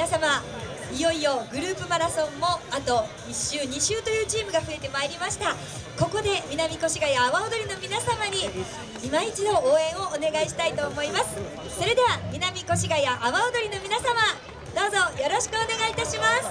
皆様いよいよグループマラソンもあと1周2周というチームが増えてまいりました。ここで南越谷阿波踊りの皆様に今一度応援をお願いしたいと思います。それでは南越谷阿波踊りの皆様どうぞよろしくお願いいたします。